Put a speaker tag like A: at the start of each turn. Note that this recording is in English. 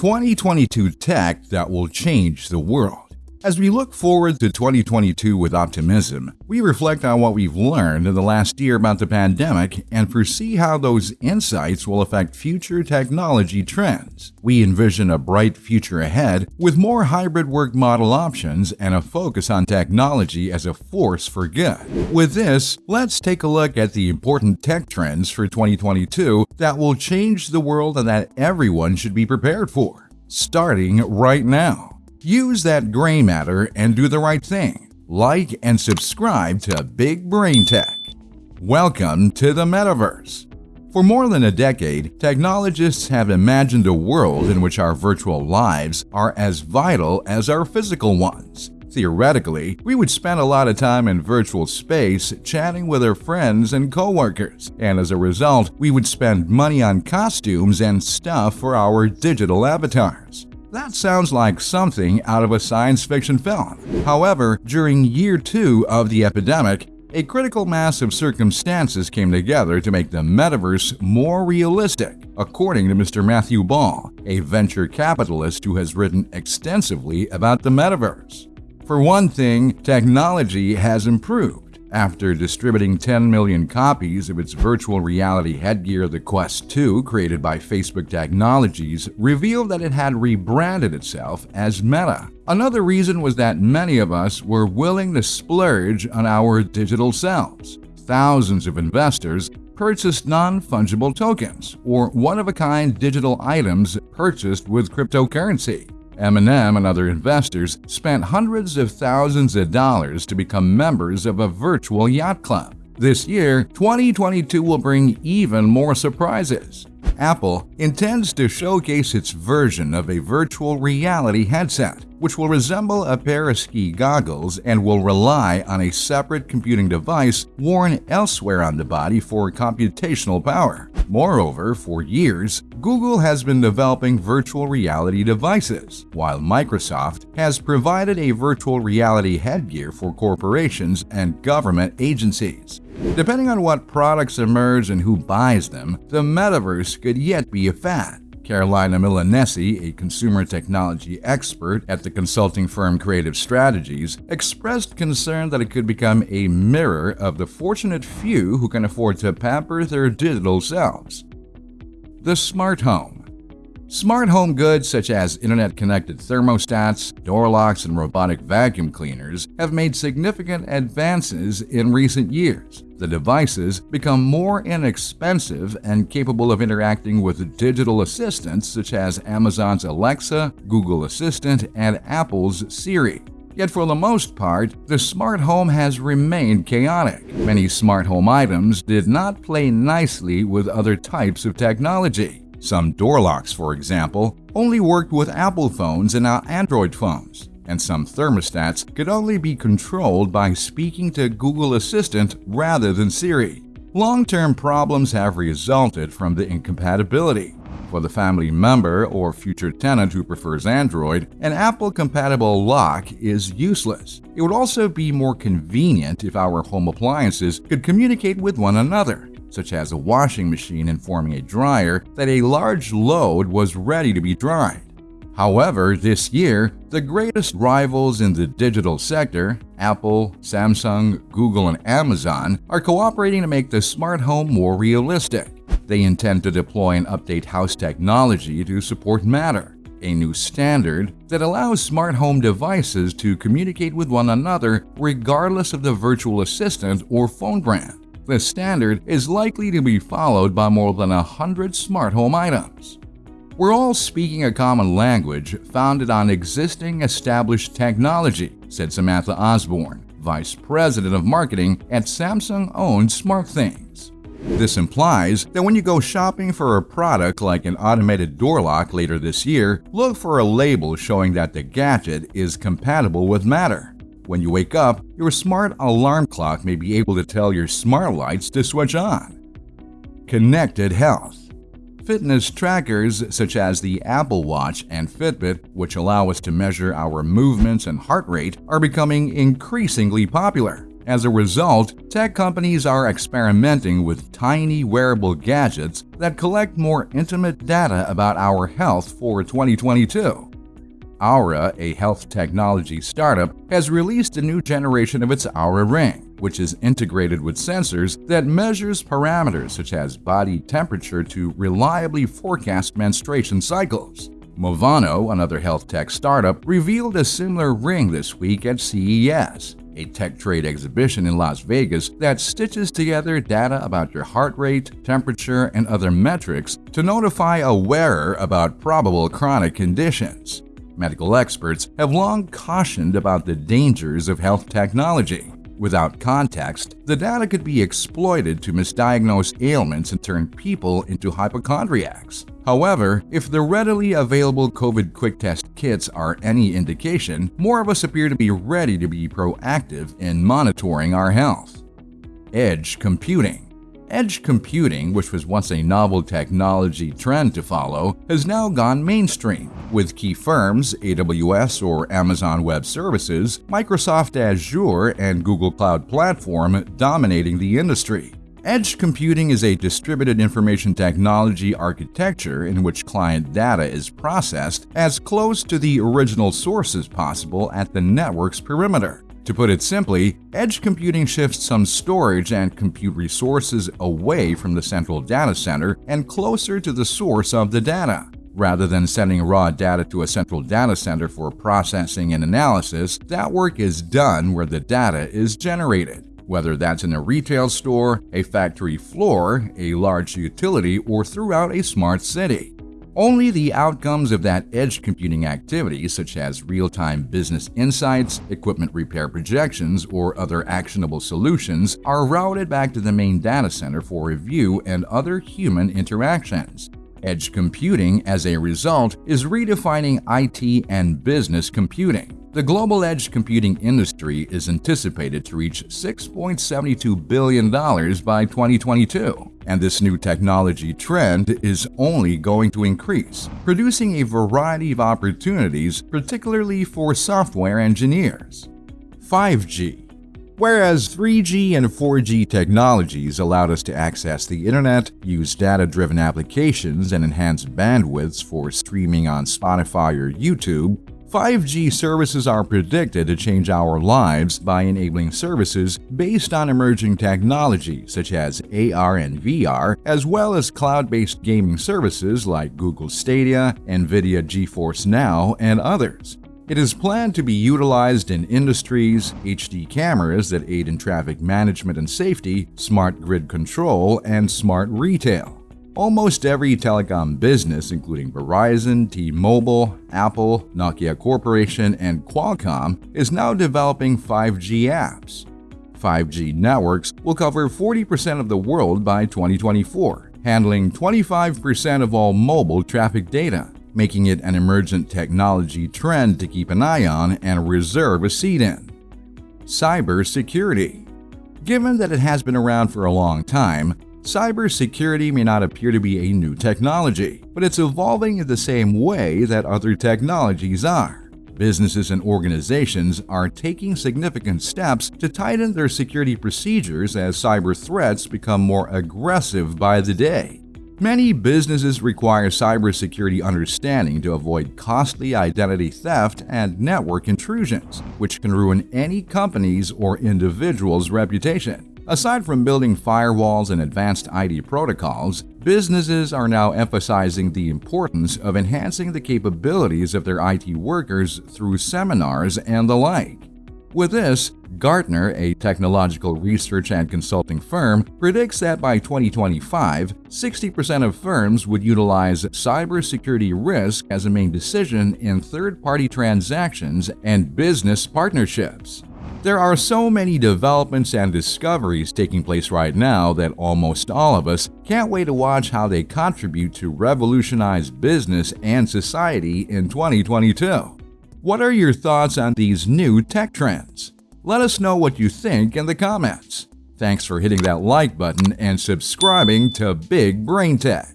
A: 2022 tech that will change the world. As we look forward to 2022 with optimism, we reflect on what we've learned in the last year about the pandemic and foresee how those insights will affect future technology trends. We envision a bright future ahead with more hybrid work model options and a focus on technology as a force for good. With this, let's take a look at the important tech trends for 2022 that will change the world and that everyone should be prepared for, starting right now. Use that gray matter and do the right thing. Like and subscribe to Big Brain Tech. Welcome to the Metaverse. For more than a decade, technologists have imagined a world in which our virtual lives are as vital as our physical ones. Theoretically, we would spend a lot of time in virtual space chatting with our friends and coworkers, and as a result, we would spend money on costumes and stuff for our digital avatars. That sounds like something out of a science fiction film. However, during year two of the epidemic, a critical mass of circumstances came together to make the metaverse more realistic, according to Mr. Matthew Ball, a venture capitalist who has written extensively about the metaverse. For one thing, technology has improved after distributing 10 million copies of its virtual reality headgear, the Quest 2, created by Facebook Technologies, revealed that it had rebranded itself as Meta. Another reason was that many of us were willing to splurge on our digital selves. Thousands of investors purchased non-fungible tokens, or one-of-a-kind digital items purchased with cryptocurrency. Eminem and other investors spent hundreds of thousands of dollars to become members of a virtual yacht club. This year, 2022 will bring even more surprises. Apple intends to showcase its version of a virtual reality headset, which will resemble a pair of ski goggles and will rely on a separate computing device worn elsewhere on the body for computational power. Moreover, for years, Google has been developing virtual reality devices, while Microsoft has provided a virtual reality headgear for corporations and government agencies. Depending on what products emerge and who buys them, the metaverse could yet be a fad. Carolina Milanesi, a consumer technology expert at the consulting firm Creative Strategies, expressed concern that it could become a mirror of the fortunate few who can afford to pamper their digital selves. The Smart Home Smart home goods such as internet-connected thermostats, door locks, and robotic vacuum cleaners have made significant advances in recent years. The devices become more inexpensive and capable of interacting with digital assistants such as Amazon's Alexa, Google Assistant, and Apple's Siri. Yet for the most part, the smart home has remained chaotic. Many smart home items did not play nicely with other types of technology. Some door locks, for example, only worked with Apple phones and not Android phones, and some thermostats could only be controlled by speaking to Google Assistant rather than Siri. Long-term problems have resulted from the incompatibility. For the family member or future tenant who prefers Android, an Apple-compatible lock is useless. It would also be more convenient if our home appliances could communicate with one another such as a washing machine informing a dryer that a large load was ready to be dried. However, this year, the greatest rivals in the digital sector, Apple, Samsung, Google, and Amazon, are cooperating to make the smart home more realistic. They intend to deploy and update house technology to support Matter, a new standard that allows smart home devices to communicate with one another regardless of the virtual assistant or phone brand. The standard is likely to be followed by more than 100 smart home items. We're all speaking a common language founded on existing established technology, said Samantha Osborne, Vice President of Marketing at Samsung-owned SmartThings. This implies that when you go shopping for a product like an automated door lock later this year, look for a label showing that the gadget is compatible with Matter. When you wake up, your smart alarm clock may be able to tell your smart lights to switch on. Connected Health Fitness trackers such as the Apple Watch and Fitbit, which allow us to measure our movements and heart rate, are becoming increasingly popular. As a result, tech companies are experimenting with tiny wearable gadgets that collect more intimate data about our health for 2022. Oura, a health technology startup, has released a new generation of its Oura Ring, which is integrated with sensors that measures parameters such as body temperature to reliably forecast menstruation cycles. Movano, another health tech startup, revealed a similar ring this week at CES, a tech trade exhibition in Las Vegas that stitches together data about your heart rate, temperature, and other metrics to notify a wearer about probable chronic conditions. Medical experts have long cautioned about the dangers of health technology. Without context, the data could be exploited to misdiagnose ailments and turn people into hypochondriacs. However, if the readily available COVID quick test kits are any indication, more of us appear to be ready to be proactive in monitoring our health. Edge Computing Edge computing, which was once a novel technology trend to follow, has now gone mainstream, with key firms, AWS or Amazon Web Services, Microsoft Azure, and Google Cloud Platform dominating the industry. Edge computing is a distributed information technology architecture in which client data is processed as close to the original source as possible at the network's perimeter. To put it simply, edge computing shifts some storage and compute resources away from the central data center and closer to the source of the data. Rather than sending raw data to a central data center for processing and analysis, that work is done where the data is generated. Whether that's in a retail store, a factory floor, a large utility, or throughout a smart city. Only the outcomes of that edge computing activity, such as real-time business insights, equipment repair projections, or other actionable solutions, are routed back to the main data center for review and other human interactions. Edge computing, as a result, is redefining IT and business computing. The global edge computing industry is anticipated to reach $6.72 billion by 2022, and this new technology trend is only going to increase, producing a variety of opportunities, particularly for software engineers. 5G Whereas 3G and 4G technologies allowed us to access the internet, use data-driven applications, and enhance bandwidths for streaming on Spotify or YouTube, 5G services are predicted to change our lives by enabling services based on emerging technology such as AR and VR, as well as cloud-based gaming services like Google Stadia, NVIDIA GeForce Now, and others. It is planned to be utilized in industries, HD cameras that aid in traffic management and safety, smart grid control, and smart retail. Almost every telecom business, including Verizon, T-Mobile, Apple, Nokia Corporation, and Qualcomm, is now developing 5G apps. 5G networks will cover 40% of the world by 2024, handling 25% of all mobile traffic data, making it an emergent technology trend to keep an eye on and reserve a seat in. Cybersecurity Given that it has been around for a long time, Cybersecurity may not appear to be a new technology, but it's evolving in the same way that other technologies are. Businesses and organizations are taking significant steps to tighten their security procedures as cyber threats become more aggressive by the day. Many businesses require cybersecurity understanding to avoid costly identity theft and network intrusions, which can ruin any company's or individual's reputation. Aside from building firewalls and advanced ID protocols, businesses are now emphasizing the importance of enhancing the capabilities of their IT workers through seminars and the like. With this, Gartner, a technological research and consulting firm, predicts that by 2025, 60% of firms would utilize cybersecurity risk as a main decision in third-party transactions and business partnerships. There are so many developments and discoveries taking place right now that almost all of us can't wait to watch how they contribute to revolutionize business and society in 2022. What are your thoughts on these new tech trends? Let us know what you think in the comments. Thanks for hitting that like button and subscribing to Big Brain Tech.